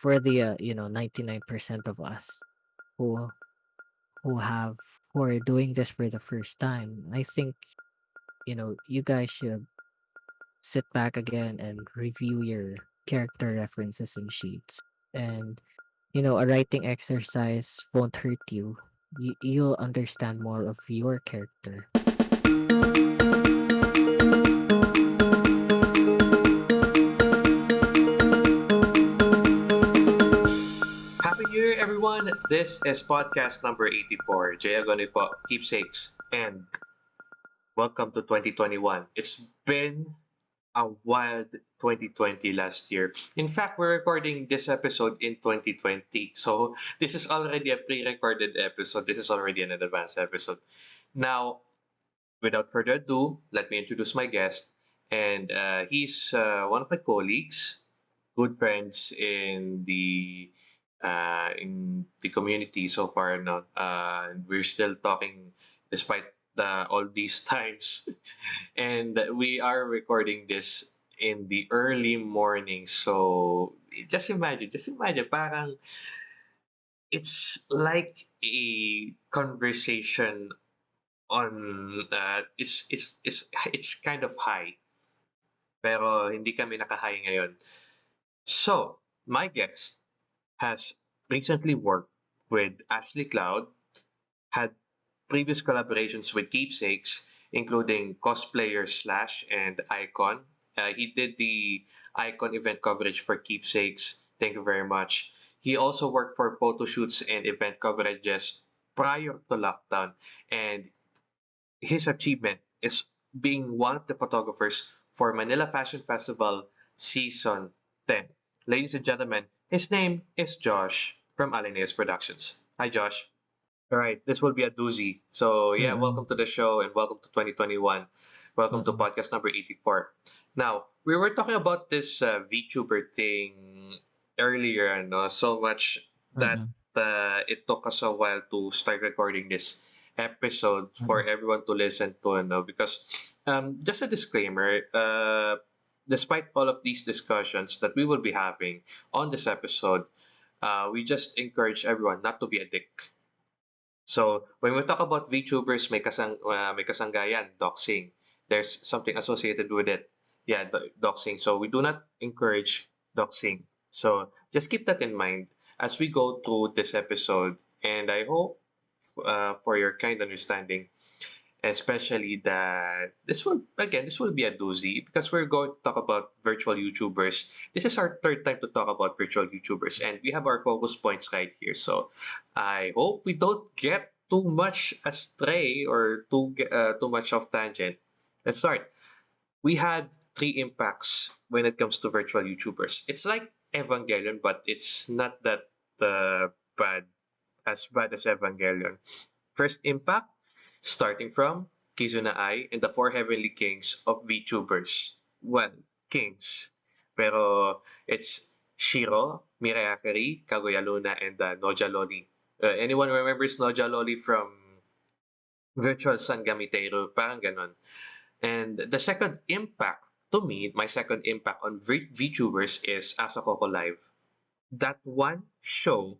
for the, uh, you know, 99% of us who who have who are doing this for the first time, I think, you know, you guys should sit back again and review your character references and sheets. And, you know, a writing exercise won't hurt you. You you'll understand more of your character. Year, everyone! This is podcast number 84, Jaya Keepsakes, and welcome to 2021. It's been a wild 2020 last year. In fact, we're recording this episode in 2020. So, this is already a pre recorded episode. This is already an advanced episode. Now, without further ado, let me introduce my guest. And uh, he's uh, one of my colleagues, good friends in the uh, in the community so far. No, uh, we're still talking despite the, all these times, and we are recording this in the early morning. So just imagine, just imagine, parang it's like a conversation on uh, it's it's it's it's kind of high pero hindi kami naka-high ngayon. So, my guest has recently worked with Ashley Cloud, had previous collaborations with Keepsakes, including Cosplayer Slash and Icon. Uh, he did the Icon event coverage for Keepsakes. Thank you very much. He also worked for photo shoots and event coverages prior to lockdown, and his achievement is being one of the photographers for Manila Fashion Festival Season 10. Ladies and gentlemen, his name is Josh from Alineas Productions. Hi, Josh. All right, this will be a doozy. So, yeah, Mm. welcome to the show and welcome to 2021. Welcome to Mm. podcast number 84. Now, we were talking about this uh, VTuber thing earlier, no? so much that Mhm. uh, it took us a while to start recording this episode for Mhm. everyone to listen to, no? because um, just a disclaimer, uh, despite all of these discussions that we will be having on this episode, uh, we just encourage everyone not to be a dick. So when we talk about VTubers, may kasang uh, may kasanggayan, doxing. There's something associated with it. Yeah, do- doxing. So we do not encourage doxing. So just keep that in mind as we go through this episode. And I hope uh, for your kind understanding, especially that this will again this will be a doozy because we're going to talk about virtual YouTubers. This is our third time to talk about virtual YouTubers, and we have our focus points right here. So I hope we don't get too much astray or too uh, too much of tangent. Let's start. We had three impacts when it comes to virtual YouTubers. It's like Evangelion, but it's not that uh, bad as bad as Evangelion. First impact, starting from Kizuna Ai and the four heavenly kings of VTubers. Well, kings. Pero it's Shiro, Mirai Akari, Kaguya Luna, and uh, Noja Loli. Uh, anyone remembers Noja Loli from Virtual Sun Gamiteru? Parang ganon. And the second impact, to me, my second impact on v- VTubers is Asakoko Live. That one show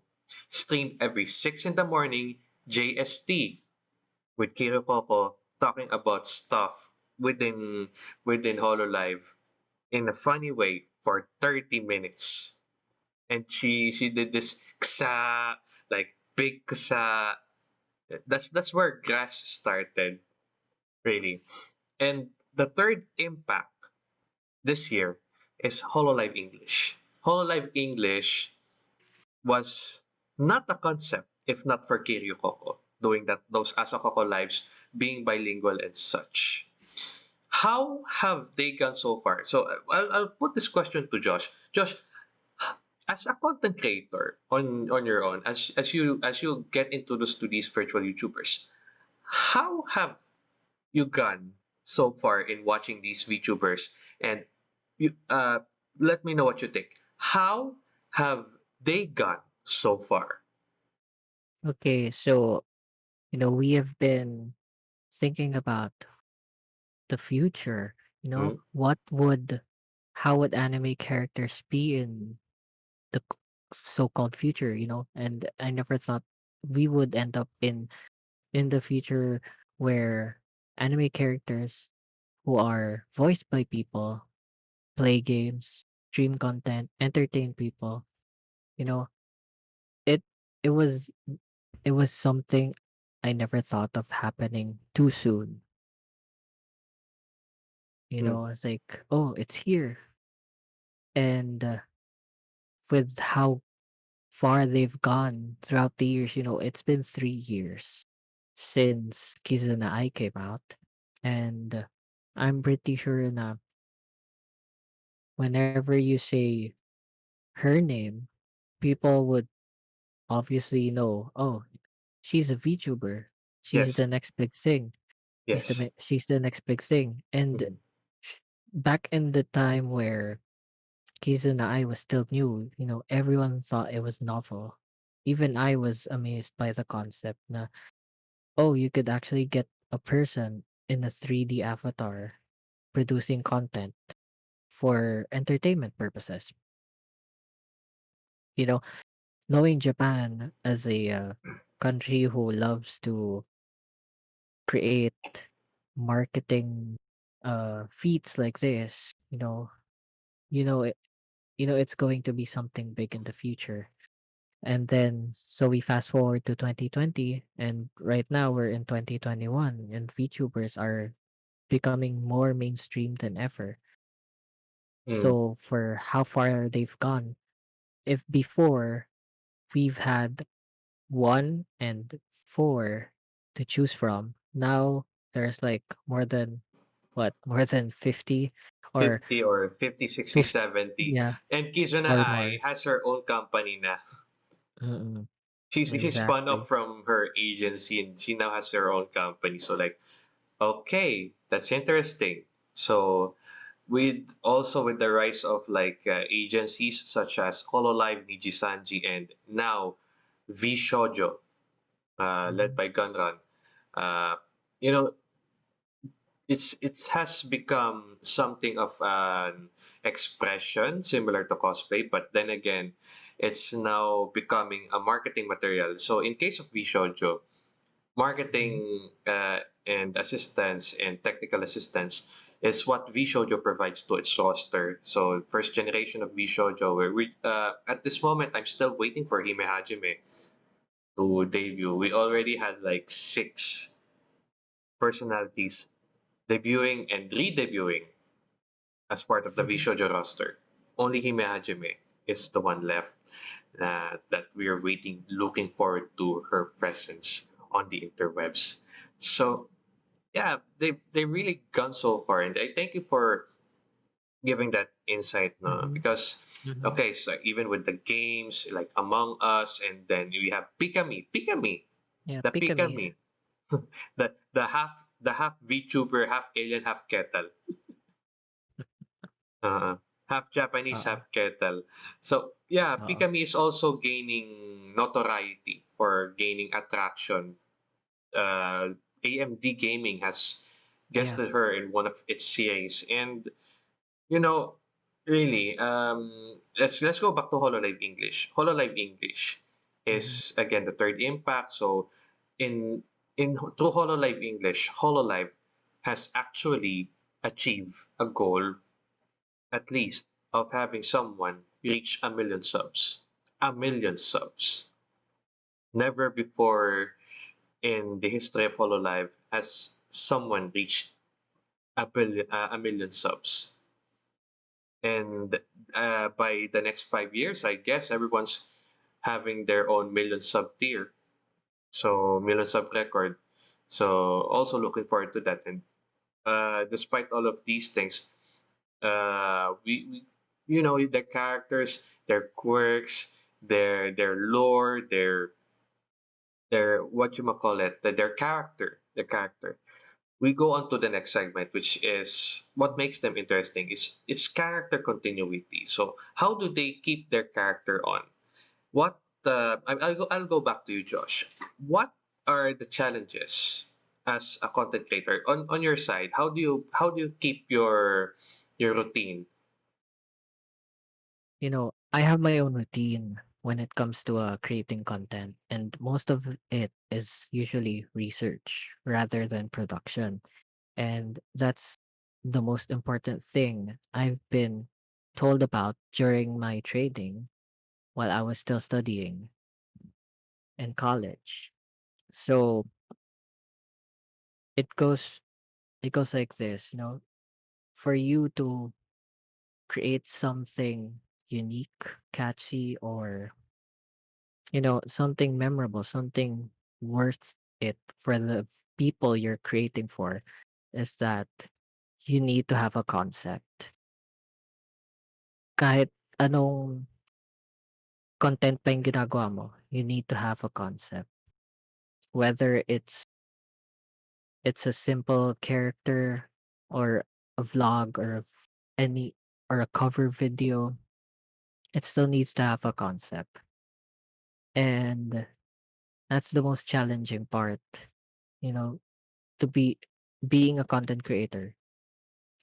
streamed every 6 in the morning JST with Kiryu Coco talking about stuff within within HoloLive in a funny way for 30 minutes. And she she did this ksa like big ksa. That's that's where grass started, really. And the third impact this year is HoloLive English. HoloLive English was not a concept if not for Kiryu Coco doing that those Asakoko lives being bilingual and such. How have they gone so far? So I'll, I'll put this question to Josh. Josh, as a content creator on on your own, as as you as you get introduced to these virtual YouTubers, how have you gone so far in watching these VTubers? And you uh let me know what you think. How have they gone so far? Okay, so, you know, we have been thinking about the future. You know, Mm, what would how would anime characters be in the c- so-called future, you know, and I never thought we would end up in in the future where anime characters who are voiced by people play games, stream content, entertain people. You know, it it was it was something I never thought of happening too soon. You Mm, know, it's like, oh, it's here. And uh, with how far they've gone throughout the years, you know, it's been three years since Kizuna Ai came out. And uh, I'm pretty sure na whenever you say her name, people would obviously know, oh, she's a VTuber. She's the next big thing. She's the yes. she's the next big thing. And sh- back in the time where Kizuna Ai was still new, you know, everyone thought it was novel. Even I was amazed by the concept na, oh, you could actually get a person in a 3D avatar producing content for entertainment purposes. You know, knowing Japan as a uh, country who loves to create marketing uh feats like this, you know, you know it, you know it's going to be something big in the future. And then so we fast forward to 2020 and right now we're in 2021 and VTubers are becoming more mainstream than ever. mm. So for how far they've gone, if before we've had 1 and 4 to choose from. Now there's like more than what? More than 50 or 50 or 50, 60, 50 70. yeah, And Kizuna Ai has her own company na. Mm, She's, she's spun off from her agency and she now has her own company. So like, okay, that's interesting. So with also with the rise of like uh, agencies such as Hololive, Nijisanji, and now VShojo, uh, led Mhm, by GunRun. uh, you know, it's it has become something of an expression similar to cosplay, but then again, it's now becoming a marketing material. So in case of VShojo, mhm. marketing uh, and assistance and technical assistance is what VShojo provides to its roster. So first generation of VShojo, where we uh, at this moment I'm still waiting for Hime Hajime to debut. We already had like six personalities debuting and re-debuting as part of the mm-hmm. VShojo roster. Only Hime Hajime is the one left that, that we are waiting, looking forward to her presence on the interwebs. So yeah, they they really gone so far, and I thank you for giving that insight, no? Mhm, Because mhm. okay, so even with the games like Among Us, and then we have Pikamee, Pikamee, Yeah, the Pikamee. Pikamee, the the half the half VTuber, half alien, half kettle. Uh, half Japanese, Oo, half kettle. So yeah, oo. Pikamee is also gaining notoriety or gaining attraction. Uh, AMD Gaming has Yeah. guested her in one of its series, and you know, really, um, let's let's go back to Hololive English. Hololive English is again the third impact. So in in through Hololive English, Hololive has actually achieved a goal at least of having someone reach a million subs. A million subs. Never before in the history of Hololive has someone reached a billion, uh, a million subs. And uh, by the next five years, I guess everyone's having their own million sub tier. So million sub record. So also looking forward to that. And uh, despite all of these things, uh, we, we you know their characters, their quirks, their their lore, their their what you might call it, their character, their character. We go on to the next segment, which is what makes them interesting is its character continuity. So how do they keep their character on? What uh, I'll go I'll go back to you, Josh. What are the challenges as a content creator on on your side? How do you how do you keep your your routine? You know, I have my own routine. When it comes to uh, creating content, and most of it is usually research rather than production. And that's the most important thing I've been told about during my training while I was still studying in college. So it goes it goes like this, you know, for you to create something unique, catchy, or you know, something memorable, something worth it for the people you're creating for is that you need to have a concept. Kahit anong content pa yung ginagawa mo, you need to have a concept. Whether it's it's a simple character or a vlog or any or a cover video, it still needs to have a concept. And that's the most challenging part, you know, to be being a content creator.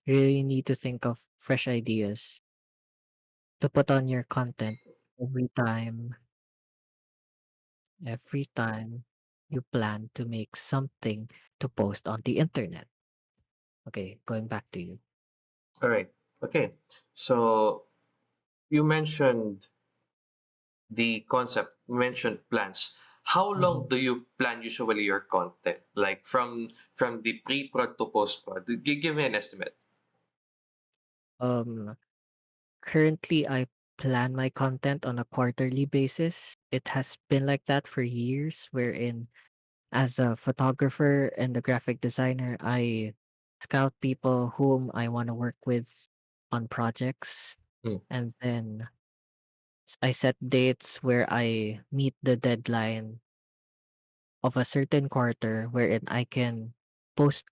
You really need to think of fresh ideas to put on your content every time, every time you plan to make something to post on the internet. Okay, going back to you. All right. Okay. So you mentioned the concept, you mentioned plans. How long Mhm. do you plan usually your content? Like from from the pre-prod to post-prod? Gi- Give me an estimate. Um, currently, I plan my content on a quarterly basis. It has been like that for years, wherein as a photographer and a graphic designer, I scout people whom I want to work with on projects. Mm, And then s- I set dates where I meet the deadline of a certain quarter wherein I can post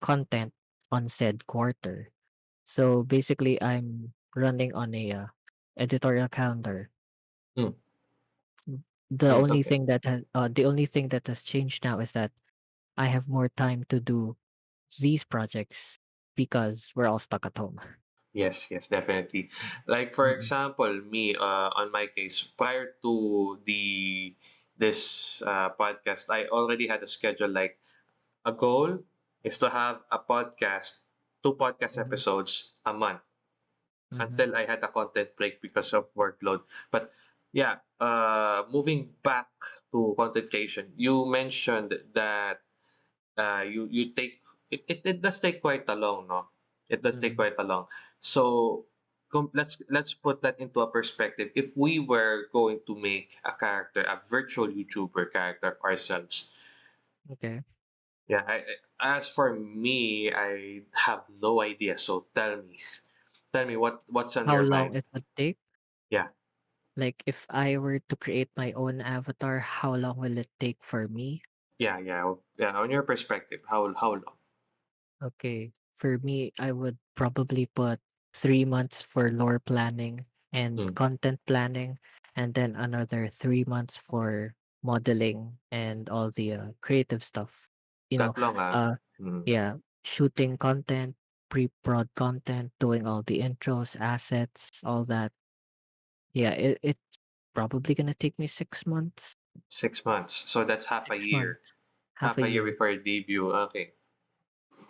content on said quarter. So basically, I'm running on a uh, editorial calendar. mm, Mm, The mm, only okay. thing that has uh, the only thing that has changed now is that I have more time to do these projects because we're all stuck at home. Yes, yes, definitely. Like for Mm-mm, example, me, uh, on my case, prior to the this uh, podcast, I already had a schedule. Like a goal is to have a podcast, two podcast mhm, episodes a month mhm, until I had a content break because of workload. But yeah, uh, moving back to content creation, you mentioned that uh, you you take it, it, it does take quite a long, no? It does take mhm. quite a long. So com- let's let's put that into a perspective. If we were going to make a character, a virtual YouTuber character of ourselves, Okay. yeah. I, I- as for me, I have no idea. So tell me, tell me what what's on How your long mind. it would take? Yeah, Like if I were to create my own avatar, how long will it take for me? yeah, yeah, yeah. On your perspective, how how long? Okay. For me, I would probably put three months for lore planning and Hmm. content planning, and then another three months for modeling and all the uh, creative stuff. You know, That long, ah. uh, Hmm. yeah, shooting content, pre-prod content, doing all the intros, assets, all that. Yeah, it, it's probably gonna take me six months. Six months. So that's half a Six year. months, half Half a a year year before your debut. Okay.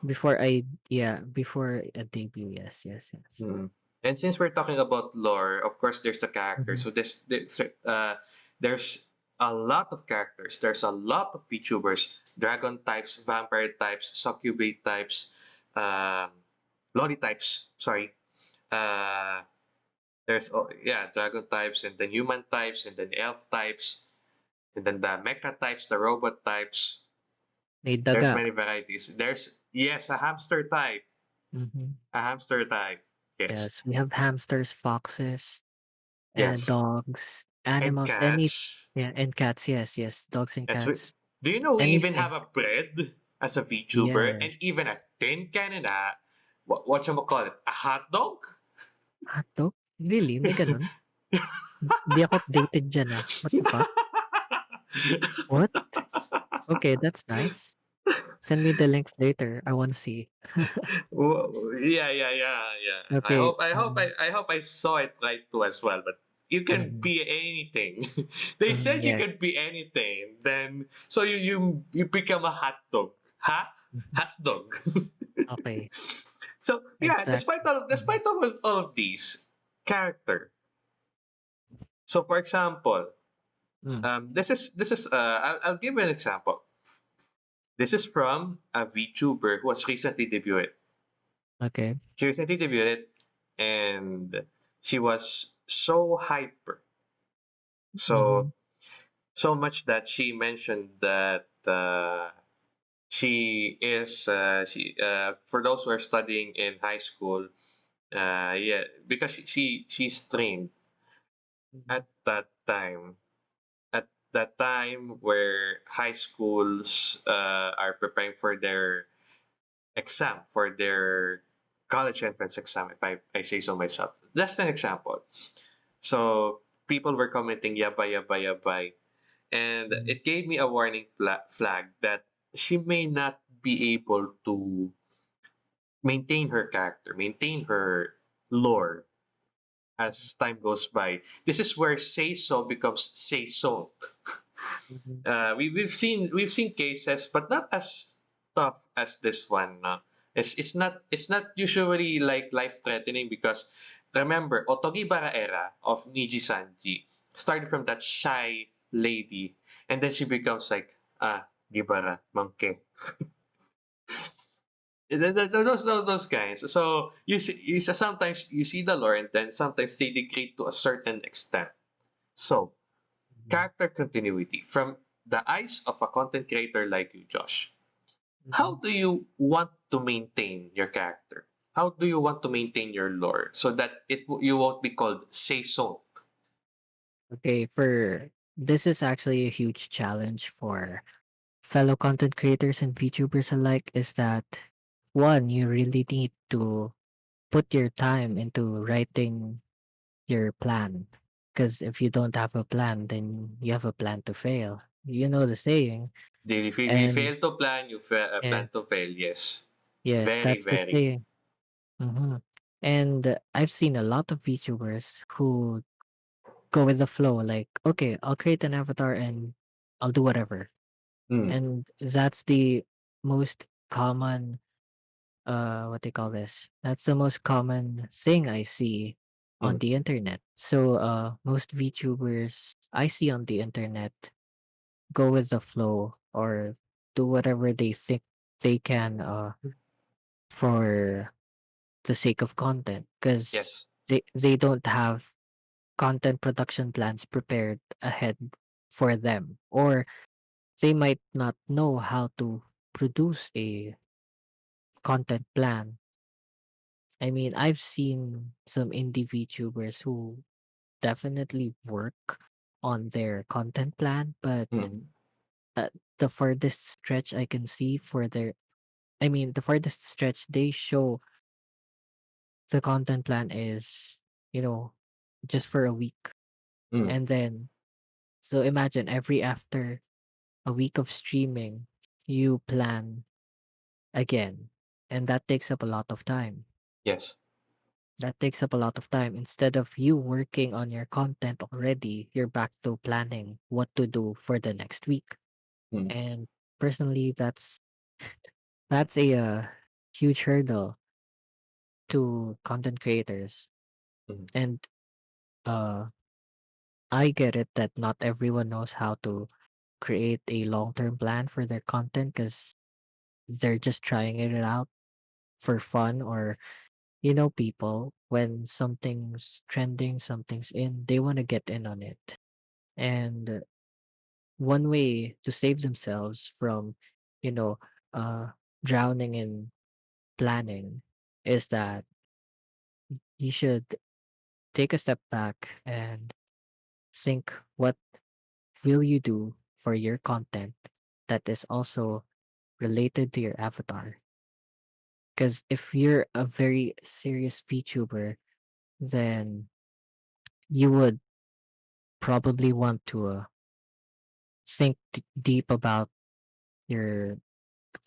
Before I yeah before a debut. Yes, yes, yes. Mm. And since we're talking about lore, of course, there's the character. hmm So this, this uh, there's a lot of characters. There's a lot of VTubers, dragon types, vampire types, succubate types, um, loli types. Sorry. Uh, there's oh, yeah, dragon types, and then human types, and then elf types, and then the mecha types, the robot types. May There's many varieties. There's yes, a hamster type, Mhm. a hamster type. Yes, Yes, we have hamsters, foxes, and yes, dogs, and animals, any cats. yeah, and cats. Yes, yes, dogs and Yes, we, cats. do you know we even have Anything. a bread as a VTuber and Yes. even a tin can and a what what you call it a hot dog? Hotdog? Really? May gano'n? Hindi ako updated diyan, ah. What the fuck? What? Okay, that's nice. Send me the links later. I wanna see. Wo- yeah, yeah, yeah, yeah. I Okay. hope I hope I, Um, I hope I saw it right too as well. But you can Mhm. be anything. they Mhm, said you yeah. can be anything. Then so you you you become a hot dog. Huh? Hot dog. Okay. so yeah, despite all of Mhm. despite all of, all of these character. So for example, Mm. um, this is this is uh, I'll, I'll give you an example. This is from a VTuber who has recently debuted. Okay. She recently debuted, and she was so hyper, so Mhm. so much that she mentioned that uh, she is uh, she uh, for those who are studying in high school, uh, yeah, because she, she she's trained Mhm. at that time that time where high schools uh, are preparing for their exam for their college entrance exam if I, I say so myself. That's an example. So people were commenting yabay yabay yabay. And Mhm. it gave me a warning fla- flag that she may not be able to maintain her character maintain her lore as time goes by this is where seiso becomes seiso Mhm. uh, we, we've seen we've seen cases, but not as tough as this one. No? It's it's not it's not usually like life threatening because remember Otogibara era of Nijisanji started from that shy lady, and then she becomes like ah Gibara monkey. Those those those guys. So you see, you see, sometimes you see the lore, and then sometimes they degrade to a certain extent. So Mhm. character continuity from the eyes of a content creator like you, Josh. How Mhm. do you want to maintain your character? How do you want to maintain your lore so that it you won't be called seiso? Okay, for this is actually a huge challenge for fellow content creators and VTubers alike is that one, you really need to put your time into writing your plan. Because if you don't have a plan, then you have a plan to fail. You know the saying. If you, if you And fail to plan, you fa- uh, plan to fail. Yes, yes, very that's the very. saying. hmm And uh, I've seen a lot of VTubers who go with the flow, like, okay, I'll create an avatar and I'll do whatever. Mm, And that's the most common uh what they call this that's the most common thing i see on mm, the internet. So uh most vtubers i see on the internet go with the flow or do whatever they think they can uh for the sake of content because yes. they they don't have content production plans prepared ahead for them or they might not know how to produce a content plan I mean, I've seen some indie VTubers who definitely work on their content plan, but Mm, uh, the farthest stretch I can see for their, I mean, the farthest stretch they show the content plan is, you know, just for a week. mm, And then, so imagine every after a week of streaming, you plan again. And that takes up a lot of time. yes. That takes up a lot of time. Instead of you working on your content already, you're back to planning what to do for the next week. Mm, And personally, that's that's a uh, huge hurdle to content creators. mm, And uh, I get it that not everyone knows how to create a long-term plan for their content because they're just trying it out for fun or you know people when something's trending something's in they want to get in on it. And one way to save themselves from you know uh drowning in planning is that you should take a step back and think what will you do for your content that is also related to your avatar because if you're a very serious VTuber then you would probably want to uh, think d- deep about your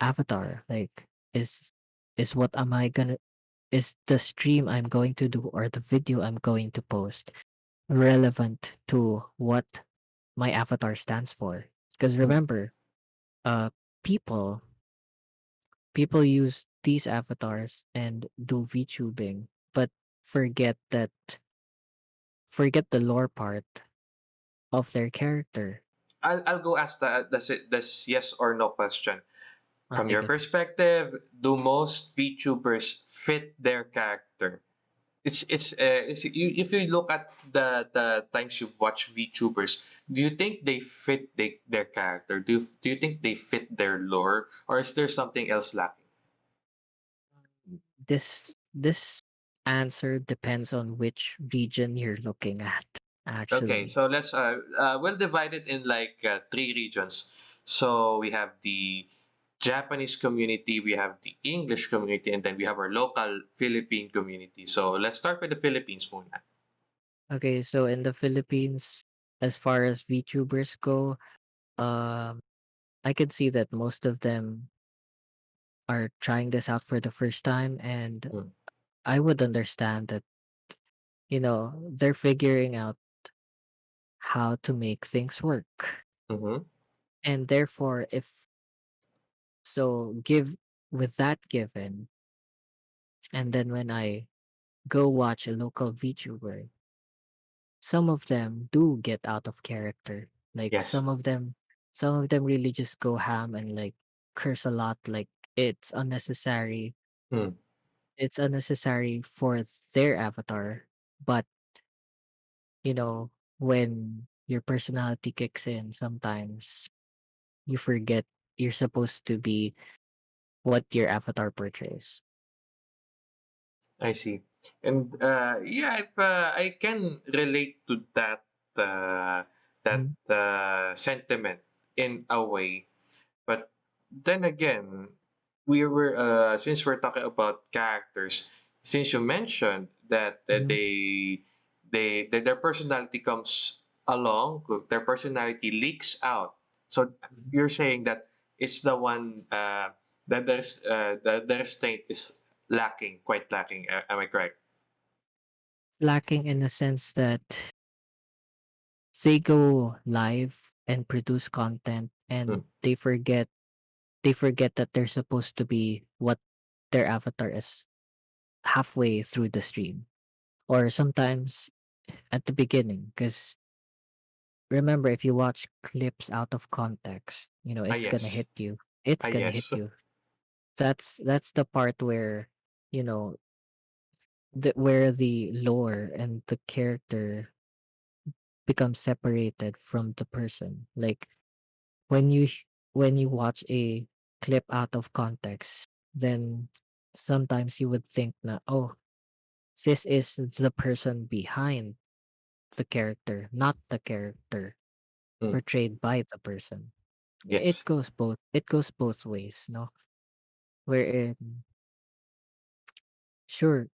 avatar like is is what am i gonna is the stream i'm going to do or the video i'm going to post relevant to what my avatar stands for. Because Mm. remember, uh, people people use these avatars and do VTubing, but forget that forget the lore part of their character. I'll, I'll go ask the, the, this yes or no question. From your perspective, do most VTubers fit their character? It's it's, uh, it's you, if you look at the the times you've watched VTubers, do you think they fit they, their character? Do you, do you think they fit their lore, or is there something else lacking? This this answer depends on which region you're looking at, Actually, Okay, so let's uh, uh we'll divide it in like uh, three regions. So we have the Japanese community, we have the English community, and then we have our local Philippine community. So let's start with the Philippines muna. Okay, so in the Philippines, as far as VTubers go, um, I can see that most of them are trying this out for the first time, and Mm. I would understand that, you know, they're figuring out how to make things work. Mm-hmm. And therefore, if so, give with that given, and then when I go watch a local VTuber, some of them do get out of character. Like Yes. some of them, some of them really just go ham and like curse a lot. Like it's unnecessary. Mm. It's unnecessary for their avatar, but you know, when your personality kicks in, sometimes you forget you're supposed to be what your avatar portrays. I see. And uh, yeah, if, uh, I can relate to that uh, that Mhm. uh, sentiment in a way, but then again, we were uh, since we're talking about characters, since you mentioned that uh, Mhm. they they that their personality comes along, their personality leaks out. So Mhm. you're saying that it's the one uh, that there's uh, the, the restraint is lacking, quite lacking. Uh, am I correct? Lacking in the sense that they go live and produce content Mm, and they forget they forget that they're supposed to be what their avatar is halfway through the stream or sometimes at the beginning because remember if you watch clips out of context you know ah, it's gonna yes. hit you it's Ah, gonna hit yes. you that's that's the part where you know the, where the lore and the character become separated from the person like when you h- when you watch a clip out of context then sometimes you would think na oh this is the person behind the character not the character Mm, portrayed by the person. Yes. it goes both it goes both ways no? Wherein sure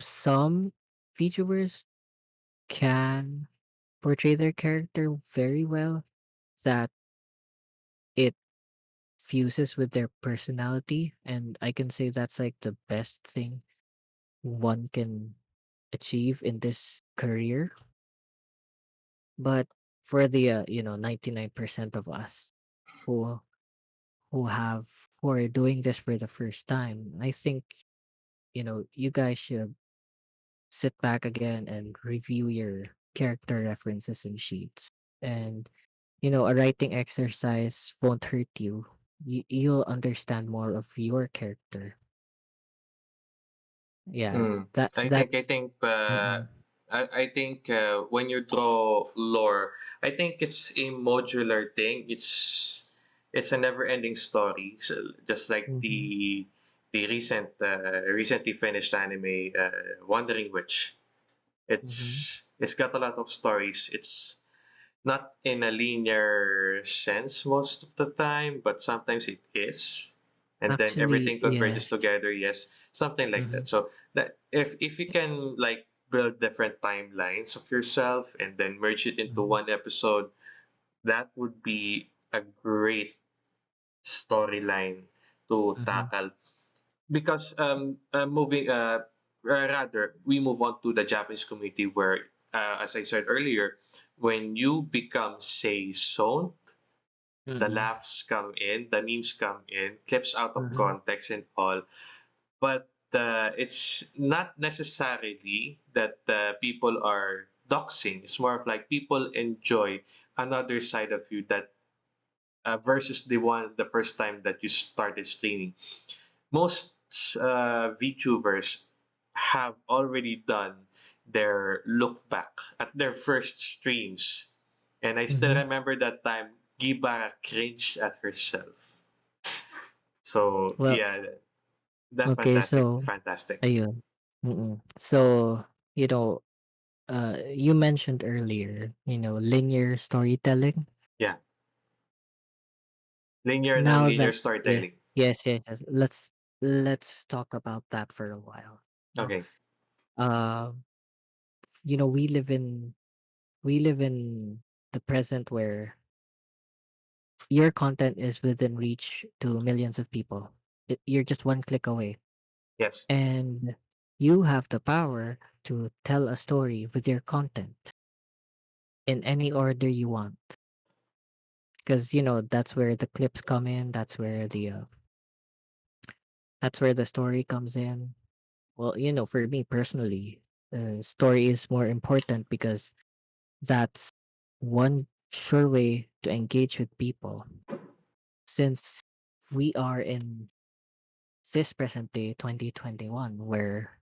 some VTubers can portray their character very well that it fuses with their personality and i can say that's like the best thing one can achieve in this career. But for the uh, you know 99% of us who who have who are doing this for the first time i think you know you guys should sit back again and review your character references and sheets and you know a writing exercise won't hurt you, you you'll understand more of your character yeah Mm, that I think I that's think uh, mm-mm, I I think uh, when you draw lore, I think it's a modular thing. It's it's a never-ending story. So just like mhm, the the recent uh, recently finished anime uh, Wandering Witch. mhm. It's it's got a lot of stories. It's not in a linear sense most of the time, but sometimes it is. And then everything converges yes. together, yes, something like Mhm, that. So that if if you can like build different timelines of yourself and then merge it into mhm, one episode, that would be a great storyline to mhm, tackle. Because um uh, moving uh uh, rather we move on to the Japanese community where uh, as I said earlier, when you become say zone, the laughs come in, the memes come in, clips out of Mhm. context and all. But uh, it's not necessarily that uh, people are doxing. It's more of like people enjoy another side of you that uh, versus the one the first time that you started streaming. Most uh, VTubers have already done their look back at their first streams, and I still Mhm. remember that time Giba cringed at herself. So Well, yeah, that's okay, fantastic, so fantastic. ayun. So, you know, uh, you mentioned earlier, you know, linear storytelling. Yeah, linear and Now non-linear that yeah, storytelling. yes, yes, yes. Let's let's talk about that for a while. Okay. Uh, you know, we live in we live in the present where your content is within reach to millions of people. It, you're just one click away. Yes. And you have the power to tell a story with your content in any order you want. Because, you know, that's where the clips come in. That's where the, uh, that's where the story comes in. Well, you know, for me personally, the story is more important because that's one sure way to engage with people. Since we are in this present day 2021 where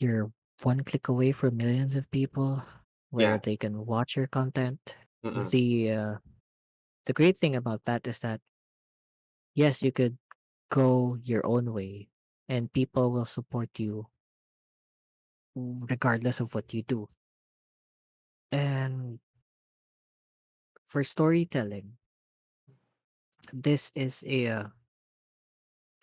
you're one click away from millions of people where Yeah. they can watch your content Mm-mm. the uh, the great thing about that is that yes you could go your own way and people will support you regardless of what you do and for storytelling this is a uh,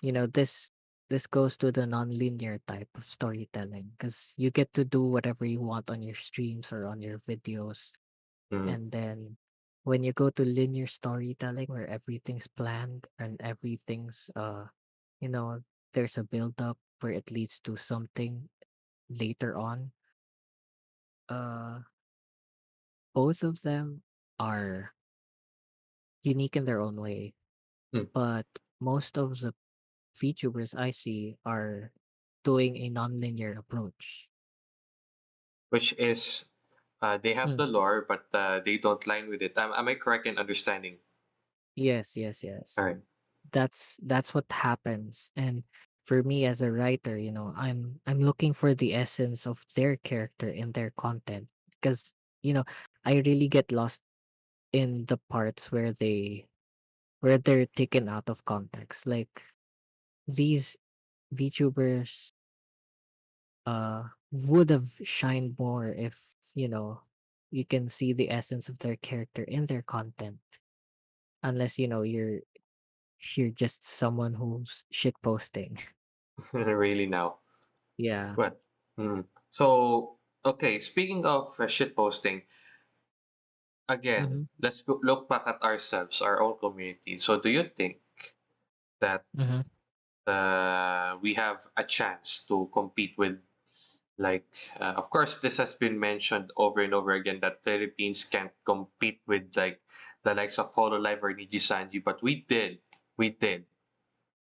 you know this this goes to the non-linear type of storytelling because you get to do whatever you want on your streams or on your videos Mm-mm. And then when you go to linear storytelling where everything's planned and everything's uh you know, there's a build up where it leads to something later on. Uh both of them are unique in their own way, Mm. but most of the VTubers I see are doing a non-linear approach. Which is, uh, they have Mm. the lore, but uh, they don't line with it. Am, am I correct in understanding? Yes, yes, All yes. right. That's that's what happens. And for me as a writer, you know, I'm I'm looking for the essence of their character in their content because you know, I really get lost in the parts where they where they're taken out of context. Like these VTubers uh would have shined more if, you know, you can see the essence of their character in their content. Unless, you know, you're you're just someone who's shit posting. really now. Yeah. But mm. so okay. Speaking of uh, shit posting, again, Mhm. let's go, look back at ourselves, our own community. So, do you think that Mhm. uh, we have a chance to compete with like uh, of course this has been mentioned over and over again that philippines can't compete with like the likes of hololive or nijisanji but we did we did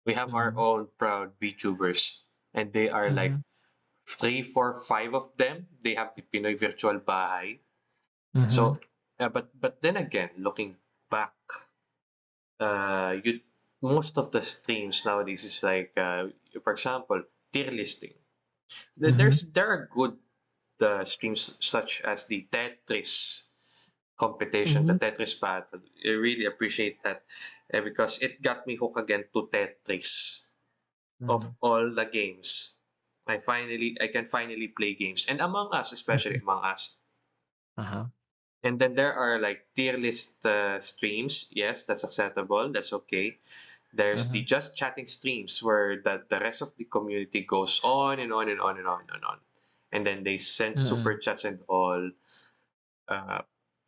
we have our Mhm. own proud vtubers and they are like Mhm. three four five of them. They have the pinoy virtual bahay. So uh, but but then again looking back uh you most of the streams nowadays is like uh, for example tier listing. There- there's there are good uh, streams such as the Tetris competition, the Mhm. Tetris battle. I really appreciate that uh, because it got me hooked again to Tetris. Of Mhm. all the games, I finally I can finally play games, and Among Us, especially. Among Us. Uh-huh. And then there are like tier list uh, streams. Yes, that's acceptable. That's okay. There's the Mhm. just chatting streams where the, the rest of the community goes on and on and on and on and on. And then they send super Mm. chats and all. Uh,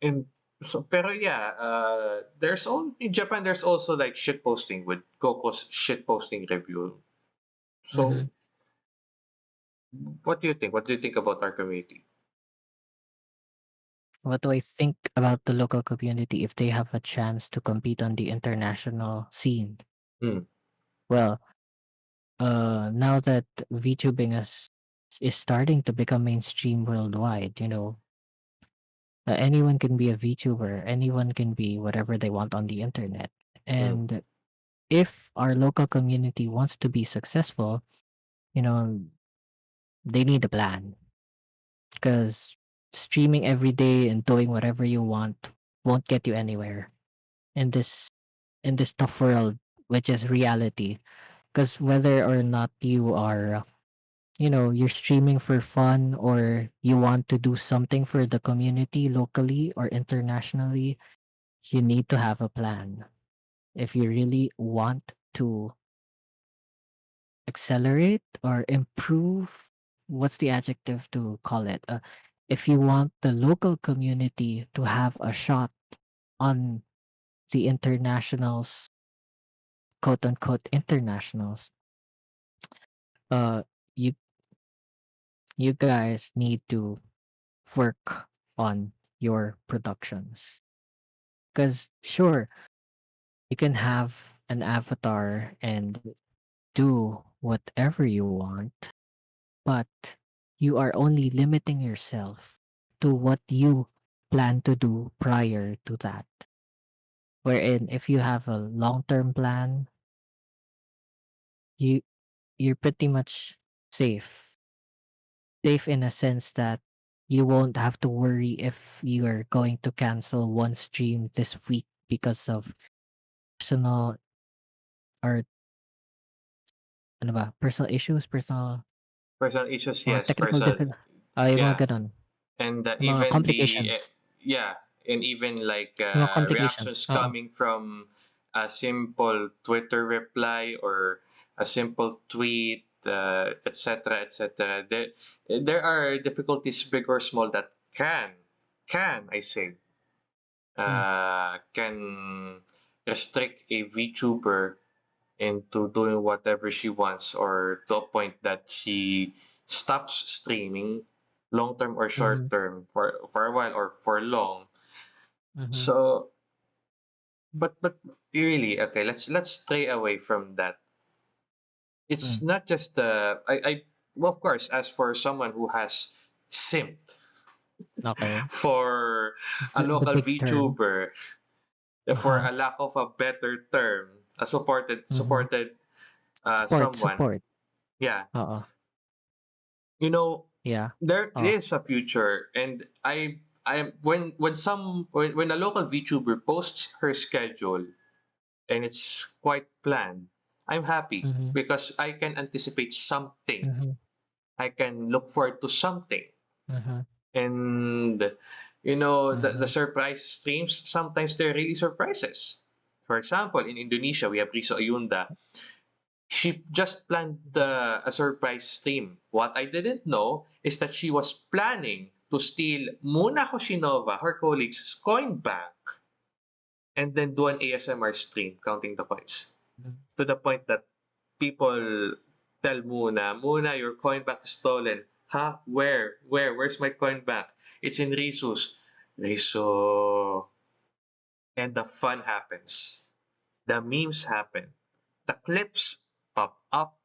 and so, pero yeah, uh, there's all in Japan. There's also like shit posting with Coco's shit posting review. So, Mhm. what do you think? What do you think about our community? what do I think about the local community if they have a chance to compete on the international scene? Mm, Well, uh, now that VTubing is is starting to become mainstream worldwide, you know, uh, anyone can be a VTuber, anyone can be whatever they want on the internet. mm, And if our local community wants to be successful, you know, they need a plan because streaming every day and doing whatever you want won't get you anywhere in this in this tough world, which is reality. Because whether or not you are you know you're streaming for fun or you want to do something for the community locally or internationally you need to have a plan. If you really want to accelerate or improve what's the adjective to call it? Uh, if you want the local community to have a shot on the internationals quote unquote internationals uh you you guys need to work on your productions. Because, sure, you can have an avatar and do whatever you want, but you are only limiting yourself to what you plan to do prior to that. Wherein, if you have a long term plan, you you're pretty much safe. Safe in a sense that you won't have to worry if you are going to cancel one stream this week because of personal or ano ba, personal issues, personal personal issues, yes, technical person, diffi ah, yung yeah, mga gano'n. and uh, Mga even the uh, complications. yeah, and even like uh, reactions coming from a simple Twitter reply or a simple tweet, uh, etc., etc. There, there are difficulties, big or small, that can, can I say, Hmm, uh, can restrict a VTuber into doing whatever she wants or to a point that she stops streaming long term or short term for for a while or for long mhm, so but but really okay let's let's stray away from that it's not just the i i well of course as for someone who has simped Okey. for a local. VTuber for Uh-huh. a lack of a better term a supported Mhm. supported uh, Support, someone support. yeah Oo. you know Yeah. there Oh. is a future and i i when when some when, when a local vtuber posts her schedule and it's quite planned i'm happy Mhm, because i can anticipate something. Mhm, i can look forward to something. Mhm, and you know the, the mhm, surprise streams sometimes they're really surprises. For example in indonesia we have riso ayunda. She just planned the, a surprise stream. What I didn't know is that she was planning to steal Muna Hoshinova, her colleague's coin bank, and then do an ASMR stream counting the coins. To the point that people tell Muna, Muna, your coin bank is stolen. Huh? Where? Where? Where's my coin bank? It's in Risu's. Riso. And the fun happens. The memes happen. The clips pop up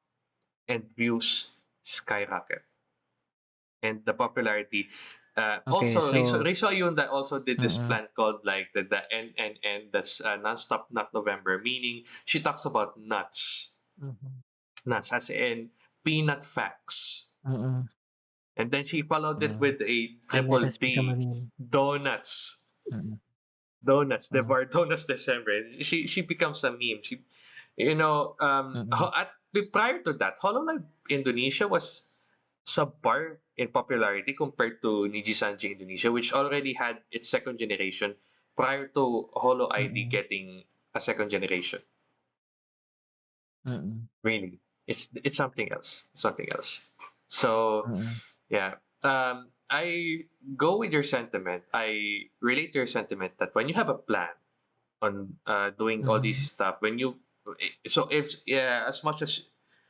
and views skyrocket. And the popularity. Uh, Okay, also, so Riso Ayunda also did this mm, plan called like the, the NNN, that's uh, Nonstop Nut November, meaning she talks about nuts. mhm, Nuts, as in peanut facts. mm, And then she followed it with a triple has become a D donuts. Donuts, the bar donuts December. She she becomes a meme. She, you know, um, at prior to that, Hololive Indonesia was subpar in popularity compared to Nijisanji Indonesia, which already had its second generation prior to Holo ID getting a second generation. mm, Really, it's it's something else. Something else. So, mm, yeah. Um, I go with your sentiment. I relate to your sentiment that when you have a plan on uh, doing all these mhm, stuff, when you so if yeah, as much as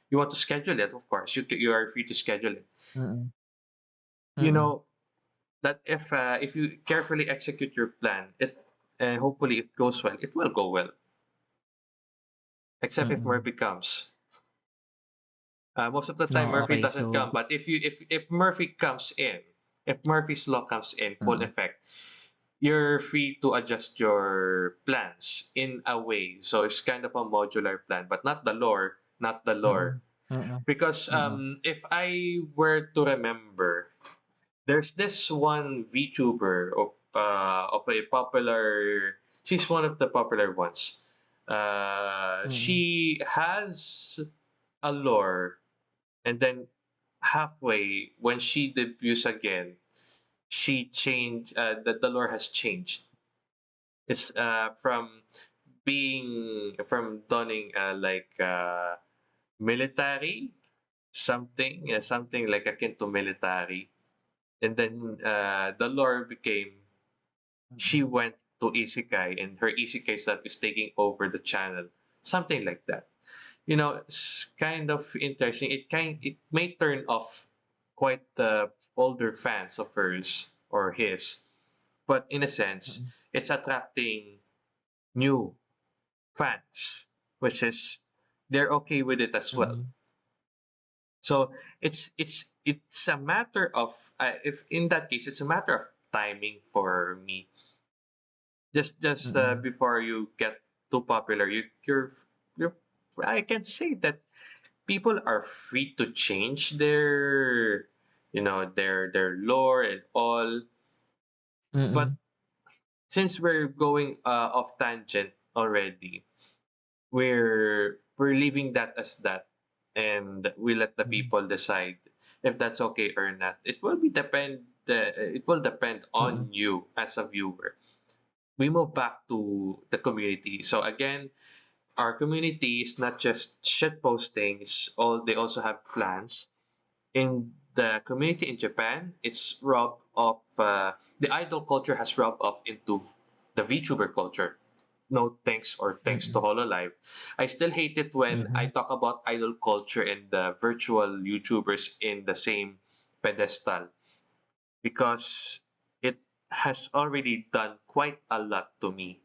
you want to schedule it, of course, you you are free to schedule it. mm, You mm, know, that if uh, if you carefully execute your plan, it and hopefully it goes well, it will go well. Except if Mm. Murphy comes. Uh, most of the time No, Murphy okay, doesn't come, but if you if if Murphy comes in, if Murphy's law comes in full mm, effect, you're free to adjust your plans in a way. So it's kind of a modular plan, but not the lore, not the lore. mm, mm, Because um, if I were to remember, there's this one VTuber of uh, of a popular. She's one of the popular ones. Uh, mm, she has a lore, and then halfway when she debuts again, she changed. Uh, the the lore has changed. It's uh from being from donning uh, like uh military something uh, something like akin to military. And then uh the lore became she mm, went to isekai and her isekai self is taking over the channel. Something like that. You know it's kind of interesting. It kind it may turn off quite the older fans of hers or his. But in a sense mm, it's attracting new fans, which is they're okay with it as well. mm, So it's it's it's a matter of uh, if in that case it's a matter of timing for me. Just just uh, mm, before you get too popular, you you're you're I can say that people are free to change their you know their their lore and all, but mm, since we're going uh, off tangent already, we're we're leaving that as that and we let the mm, people decide if that's okay or not. It will be depend uh, it will depend on mm, you as a viewer. We move back to the community. So again our community is not just shit posting it's all they also have plans. In the community in japan it's rubbed off uh, the idol culture has rubbed off into the vtuber culture no thanks or thanks to mm, Hololive. I still hate it when I mhm, talk about idol culture and the virtual YouTubers in the same pedestal because it has already done quite a lot to me.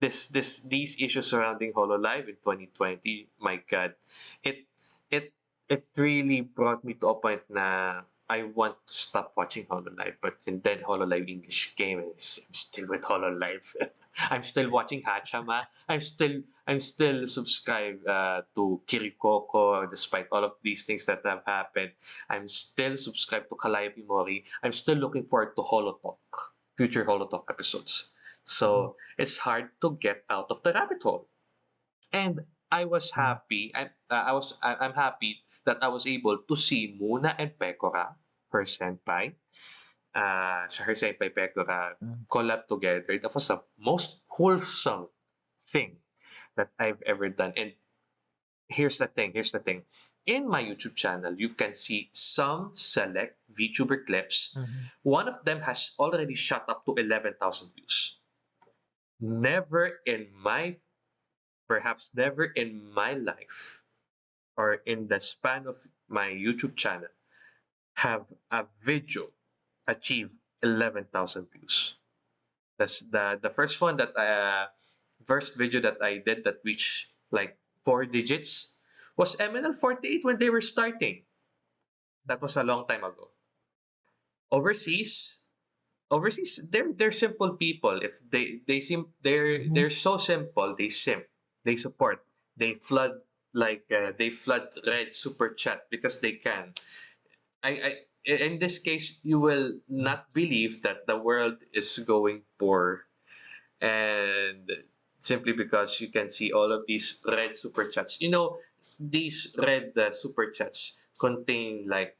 This this these issues surrounding Hololive in 2020, my god. It it it really brought me to a point na I want to stop watching Hololive, but and then Hololive English came and I'm still with Hololive. I'm still watching Hachama. I'm still I'm still subscribed uh, to Kiryu Coco despite all of these things that have happened. I'm still subscribed to Calliope Mori. I'm still looking forward to Holotalk, future Holotalk episodes. So it's hard to get out of the rabbit hole. And I was mm, happy. I, uh, I was I, I'm happy that I was able to see Moona and Pekora, her senpai, uh, so her senpai Pekora mm, collab together. That was the most wholesome thing that I've ever done. And here's the thing. Here's the thing. In my YouTube channel, you can see some select VTuber clips. mhm, One of them has already shot up to 11,000 views. Never in my perhaps never in my life or in the span of my YouTube channel have a video achieve 11,000 views. That's the the first one that I uh, first video that I did that reached like four digits was MNL48 when they were starting. That was a long time ago. Overseas, overseas they're they're simple people. If they they seem they're mhm, they're so simple, they simp, they support, they flood like uh, they flood red super chat because they can. I, I in this case you will not believe that the world is going poor and simply because you can see all of these red super chats. You know, these red uh, super chats contain like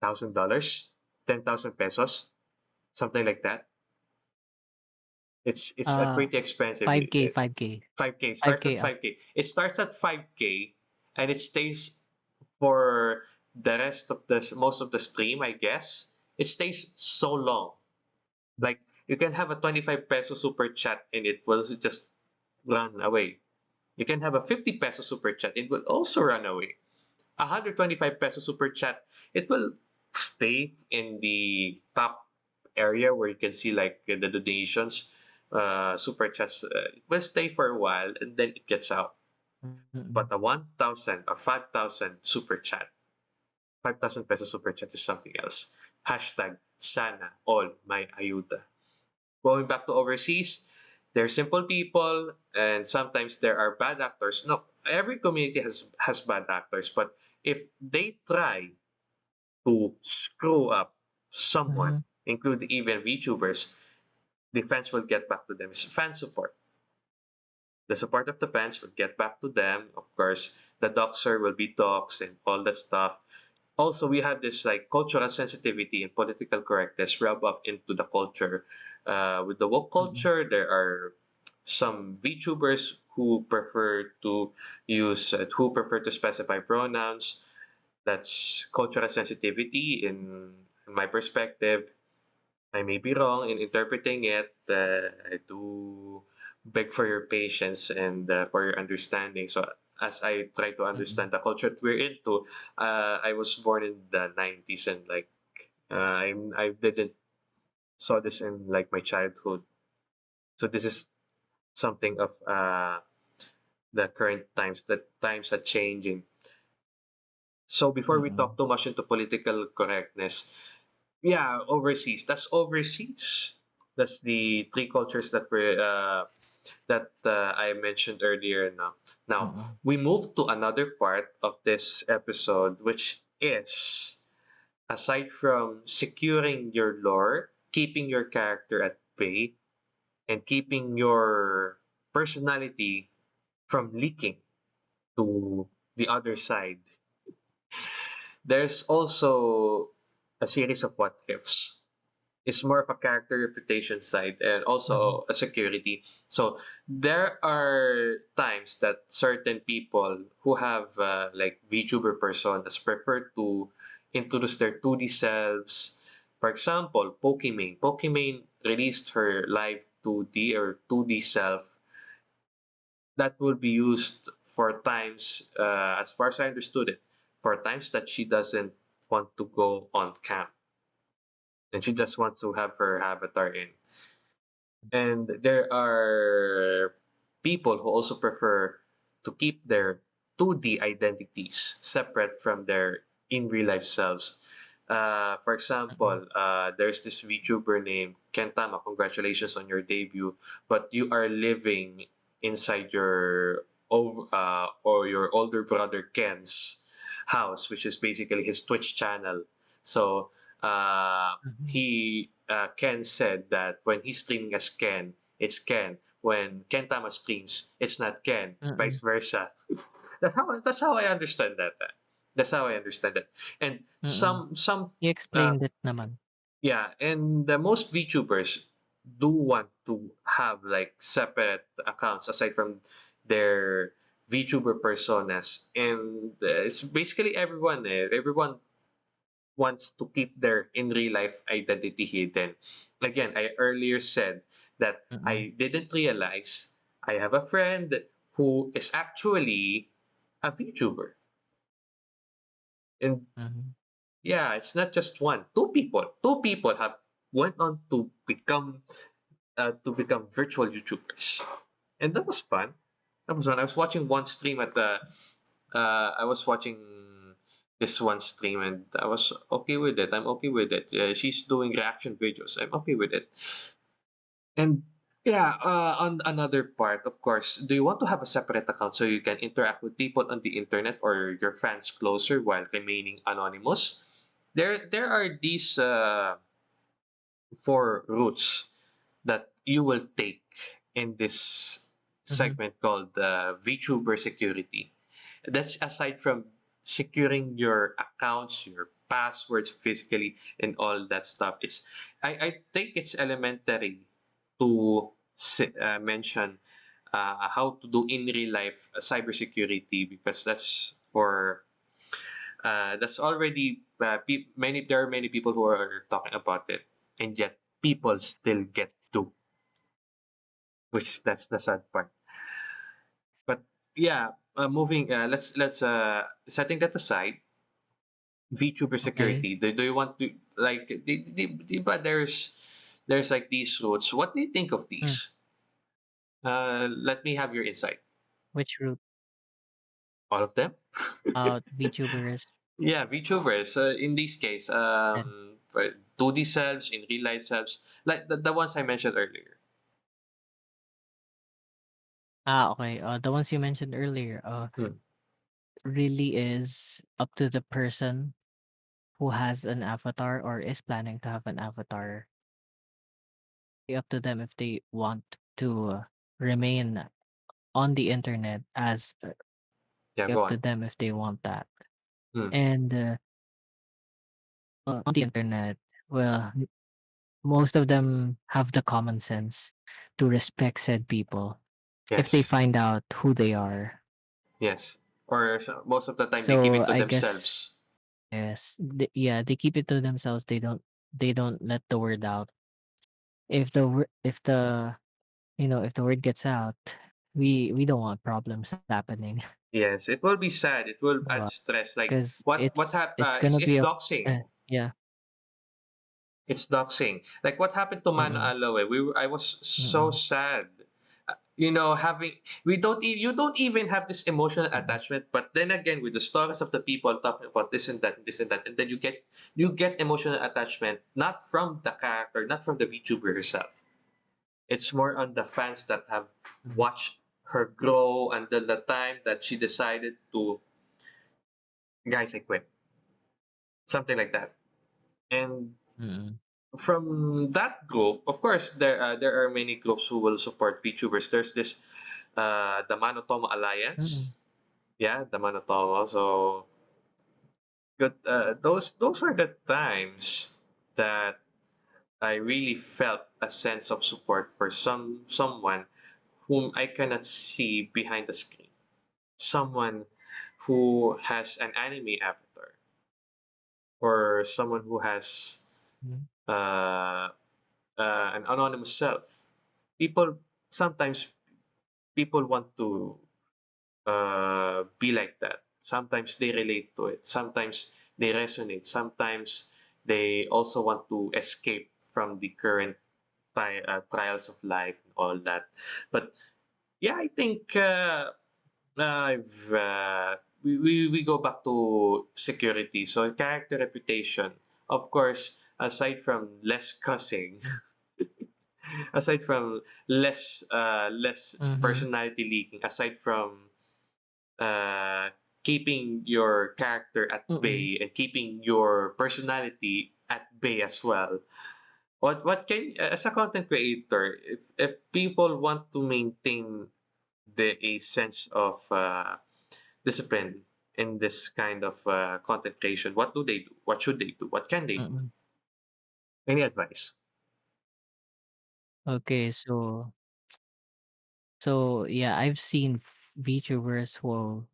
thousand dollars, ten thousand pesos, something like that. It's it's a Uh, pretty expensive. 5K, 5K, 5k starts 5K up. 5k. It starts at 5k and it stays for the rest of the most of the stream, I guess. It stays so long. Like you can have a 25 peso super chat and it will just run away. You can have a 50 peso super chat, it will also run away. A 125 peso super chat, it will stay in the top area where you can see like the donations, uh, super chats. Uh, it will stay for a while and then it gets out. But Mm. a 1,000 or 5,000 super chat, 5,000 peso super chat is something else. Hashtag sana all may ayuda. Going back to overseas, they're simple people and sometimes there are bad actors. No, every community has has bad actors, but if they try to screw up someone, Mhm. including even VTubers, the fans will get back to them. It's fan support. The support of the fans will get back to them. Of course, the doxer will be doxed and all that stuff. Also, we have this like cultural sensitivity and political correctness rub off into the culture. Uh, with the woke Mm. culture, there are some VTubers who prefer to use uh, who prefer to specify pronouns that's cultural sensitivity in, in my perspective. I may be wrong in interpreting it. Uh, I do beg for your patience and uh, for your understanding. So as I try to Mm. understand the culture that we're into, uh, I was born in the 90s and like uh, I'm, I didn't saw this in like my childhood. So this is something of uh, the current times, the times are changing. So before we talk too much into political correctness, yeah, overseas. That's overseas. That's the three cultures that we uh, that uh, I mentioned earlier. Now, now Mm. we move to another part of this episode, which is aside from securing your lore, keeping your character at bay, and keeping your personality from leaking to the other side There's also a series of what ifs. It's more of a character reputation side and also a security. So there are times that certain people who have uh, like VTuber personas prefer to introduce their 2D selves. For example, Pokimane. Pokimane released her live 2D or 2D self that will be used for times, uh, as far as I understood it, for times that she doesn't want to go on camp and she just wants to have her avatar in. And there are people who also prefer to keep their 2D identities separate from their in real life selves. Uh, for example, uh, there's this VTuber named Kentama. Congratulations on your debut, but you are living inside your uh, or your older brother Ken's house, which is basically his Twitch channel. So uh, Mhm. he uh, Ken said that when he's streaming as Ken, it's Ken. When Ken Tama streams, it's not Ken. Vice Mm. versa. that's how that's how I understand that. uh, That's how I understand it. And Mm. some some uh, I-explain it naman. yeah, and the most VTubers do want to have like separate accounts aside from their VTuber personas, and uh, it's basically everyone. Eh, everyone wants to keep their in real life identity hidden. Again, I earlier said that Mm. I didn't realize I have a friend who is actually a VTuber. And Mhm. yeah, it's not just one, two people. Two people have went on to become uh, to become virtual YouTubers. And that was fun. That was fun. I was watching one stream at the uh, I was watching this one stream and I was okay with it. I'm okay with it. Uh, she's doing reaction videos. I'm okay with it. And yeah, uh, on another part, of course, do you want to have a separate account so you can interact with people on the internet or your fans closer while remaining anonymous? There, there are these uh, four routes that you will take in this Mhm. segment called uh, VTuber security. That's aside from securing your accounts, your passwords physically, and all that stuff. It's I, I think it's elementary to uh, mention uh, how to do in real life uh, cybersecurity because that's for uh, that's already uh, many there are many people who are talking about it and yet people still get to which that's the sad part but yeah uh, moving uh, let's let's uh setting that aside VTuber Okay. security. Do, do you want to? like di, di, di ba there's there's like these routes. What do you think of these? Uh, let me have your insight. Which route? All of them? Uh, VTubers Yeah, VTubers. Uh, in this case, um, for 2D selves, in real life selves, like the, the ones I mentioned earlier. Ah, okay, uh, the ones you mentioned earlier, uh, Hmm. really is up to the person who has an avatar or is planning to have an avatar. Up to them if they want to uh, remain on the internet as uh, Yeah, go up to on. them if they want that. Hmm. And uh, uh, on the internet, well, most of them have the common sense to respect said people if they find out who they are. Yes. Or so, most of the time they keep it to I guess themselves. yes, th- yeah, they keep it to themselves. They don't they don't let the word out. If the if the you know if the word gets out, we we don't want problems happening. Yes, it will be sad. It will add stress. Like what what happened? hap- it's uh, it's gonna be a uh, yeah. It's doxing. Like what happened to Mano Mm-mm, Aloe? We I was so mm-mm, sad. You know, having we don't e- you don't even have this emotional attachment. But then again, with the stories of the people talking about this and that, this and that, and then you get you get emotional attachment not from the character, not from the VTuber herself. It's more on the fans that have watched her grow until the time that she decided to guys I quit something like that. And mm-mm, from that group, of course, there uh, there are many groups who will support VTubers. There's this uh, the Manotomo mm-mm, Alliance. Yeah, the Manotomo. So good. Uh, those those are the times that I really felt a sense of support for some someone whom I cannot see behind the screen. Someone who has an anime avatar or someone who has mm-mm, uh, uh, an anonymous self. People sometimes people want to uh, be like that. Sometimes they relate to it. Sometimes they resonate. Sometimes they also want to escape from the current tri- uh, trials of life and all that. But yeah, I think uh, I've uh, we, we we go back to security. So character reputation, of course, aside from less cussing, aside from less uh less mm-hmm, personality leaking, aside from uh keeping your character at mm-mm, bay and keeping your personality at bay as well. What what can as a content creator, if if people want to maintain the a sense of uh discipline in this kind of uh, content creation, what do they do? What should they do? What can they do? mm-mm. Any advice? Okay, so so yeah, I've seen f- VTubers who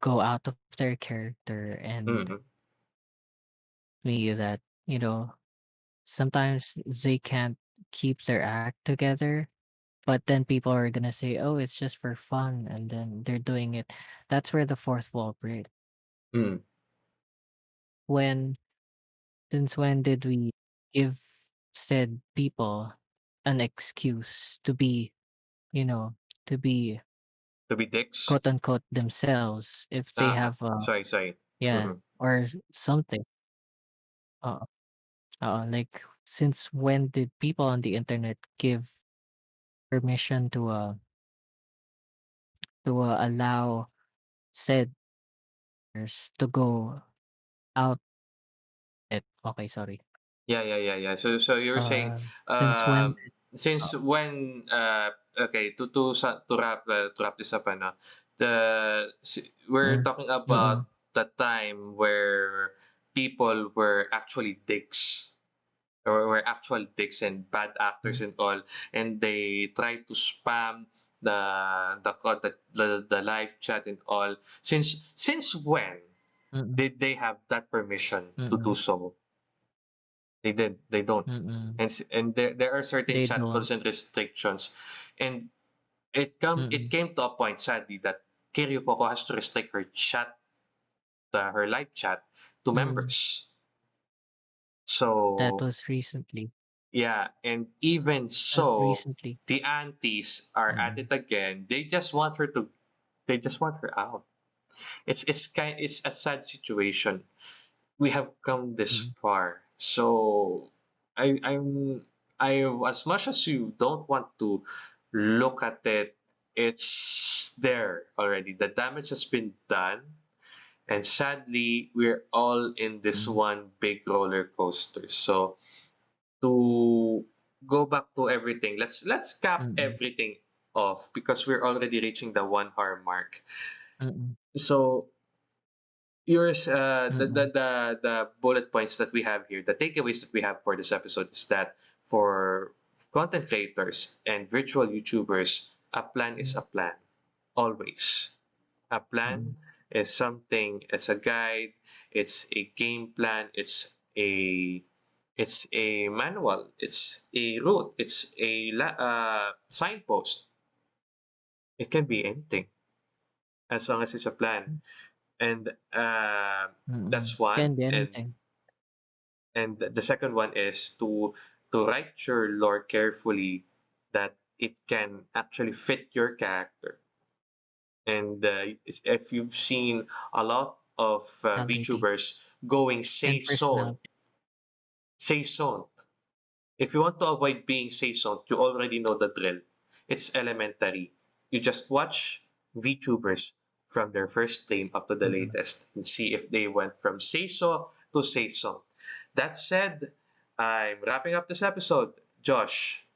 go out of their character and Mm-hmm. me that you know sometimes they can't keep their act together but then people are gonna say oh it's just for fun and then they're doing it that's where the fourth wall breaks Mm. when since when did we give said people an excuse to be you know to be To be dicks? quote unquote themselves if they Ah, have uh sorry, sorry. yeah Mm-hmm. or something uh, uh like since when did people on the internet give permission to uh to uh, allow said to go out it okay sorry Yeah, yeah, yeah, yeah. So, so you were saying, uh since when? um, uh, since when, uh, okay, to to to wrap uh, to wrap this up, ano, the we're mm, talking about mm, the time where people were actually dicks or were actual dicks and bad actors mm, and all, and they try to spam the the the, the, the live chat and all. Since since when mm, did they have that permission to do mm, so? They did. They don't. mm, And and there there are certain they chat don't rules and restrictions, and it come it mm, came to a point sadly that Kiryu Coco has to restrict her chat, uh, her live chat to mm, members. So That was recently. yeah, and even so, recently. the aunties are at Mm. it again. They just want her to. They just want her out. It's it's kind. It's a sad situation. We have come this Mm. far. So I I'm I as much as you don't want to look at it, it's there already. The damage has been done. And sadly, we're all in this Mm. one big roller coaster. So to go back to everything, let's let's cap Mm. everything off because we're already reaching the one hour mark. Mm. So yours uh the, the Mm. the the bullet points that we have here, the takeaways that we have for this episode is that for content creators and virtual YouTubers, a plan is a plan. Always. A plan Mm. is something it's a guide, it's a game plan, it's a it's a manual, it's a route, it's a la- uh, signpost. It can be anything as long as it's a plan. And uh, Mm. that's one. Can be And anything. and the second one is to to write your lore carefully that it can actually fit your character. And uh, if you've seen a lot of uh, VTubers going say and so, seiso. If you want to avoid being seiso, you already know the drill. It's elementary. You just watch VTubers from their first stream up to the Mm. latest and see if they went from seiso to seiso. That said, I'm wrapping up this episode. Josh,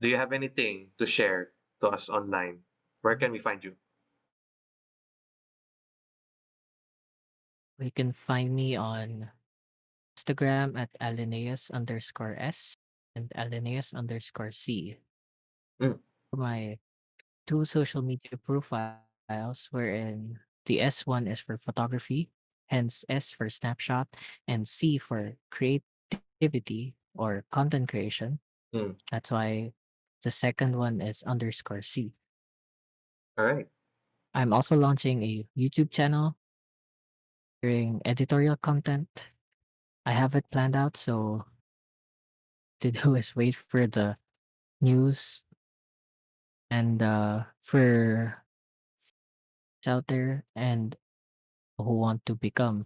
do you have anything to share to us online? Where can we find you? You can find me on Instagram at alineus underscore s and alineus underscore c. Mm, My two social media profiles wherein the S one is for photography, hence S for snapshot, and C for creativity or content creation. mm. That's why the second one is underscore C. All right. I'm also launching a YouTube channel during editorial content. I have it planned out, so to do is wait for the news and uh for out there and who want to become.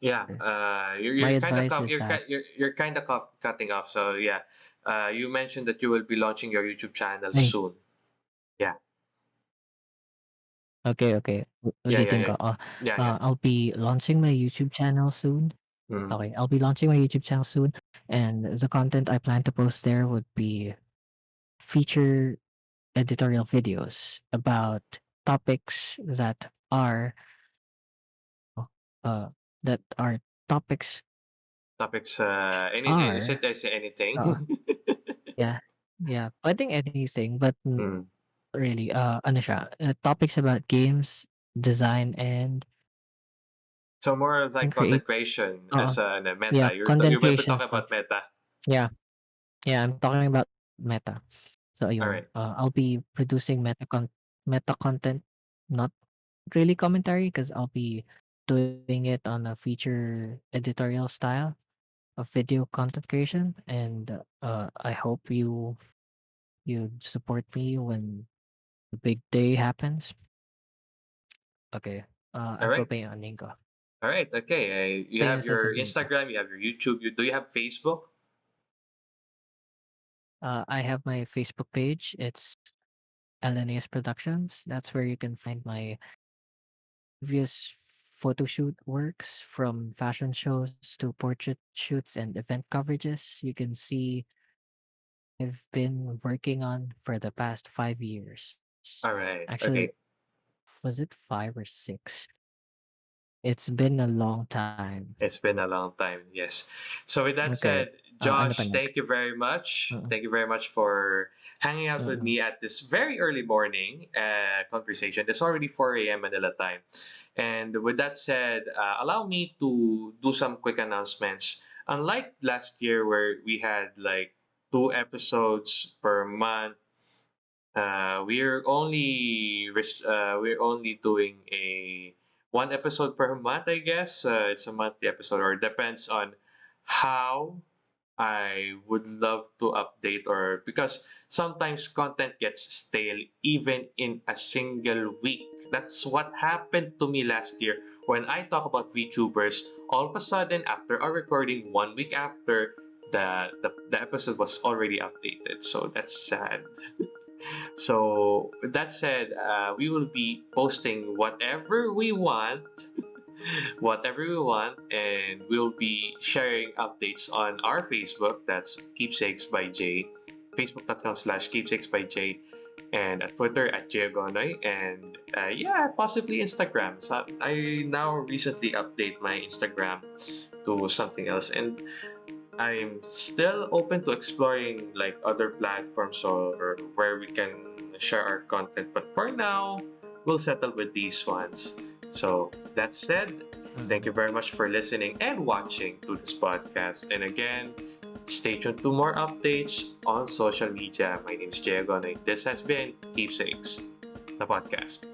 Yeah, uh, you're My you're kind of advice cut is you're that you're you're kind of cut, cutting off. So yeah, uh, you mentioned that you will be launching your YouTube channel ay, soon. Yeah, okay, okay. u- yeah, yeah, Ulitin yeah, ko. Uh, yeah, yeah. uh, I'll be launching my YouTube channel soon. Mm, Okay, I'll be launching my YouTube channel soon, and the content I plan to post there would be feature editorial videos about topics that are uh that are topics topics. Uh, any is are it is it anything? uh yeah yeah pwedeng anything but n- mm. really uh ano siya uh, topics about games design and So more of like and create content creation uh as a ano, yeah meta. You're t- content you will be creation talking stuff about meta. yeah yeah I'm talking about meta so All ayun right. uh, I'll be producing meta con- meta content not really commentary because I'll be doing it on a feature editorial style of video content creation and uh I hope you you support me when the big day happens okay uh All right. pa yung aning ko All right. Okay. Uh, you have your Instagram. You have your YouTube. You do you have Facebook? uh I have my Facebook page it's LNAS Productions that's where you can find my previous photo shoot works from fashion shows to portrait shoots and event coverages you can see I've been working on for the past five years. All right. Actually, Okay. was it five or six? It's been a long time. It's been a long time, yes. So with that Okay. said, ano pa Josh, thank next? you very much. Mm, Thank you very much for hanging out with mm, me at this very early morning uh, conversation. It's already 4 a.m. Manila time. And with that said, uh, allow me to do some quick announcements. Unlike last year where we had like two episodes per month, uh, we're only uh, we're only doing a one episode per month, I guess. Uh, it's a monthly episode, or depends on how I would love to update or because sometimes content gets stale even in a single week. That's what happened to me last year when I talk about VTubers. All of a sudden, after our recording, one week after, the, the, the episode was already updated. So that's sad. So with that said, uh, we will be posting whatever we want whatever we want and we'll be sharing updates on our facebook. That's keepsakes by jay facebook.com slash keepsakes by jay and at twitter at jagonoy and uh, yeah possibly instagram. So i now recently update my instagram to something else and i'm still open to exploring like other platforms or where we can share our content but for now we'll settle with these ones so that said, hmm. thank you very much for listening and watching to this podcast. And again, stay tuned to more updates on social media. My name is Diego and this has been Keepsakes, the podcast.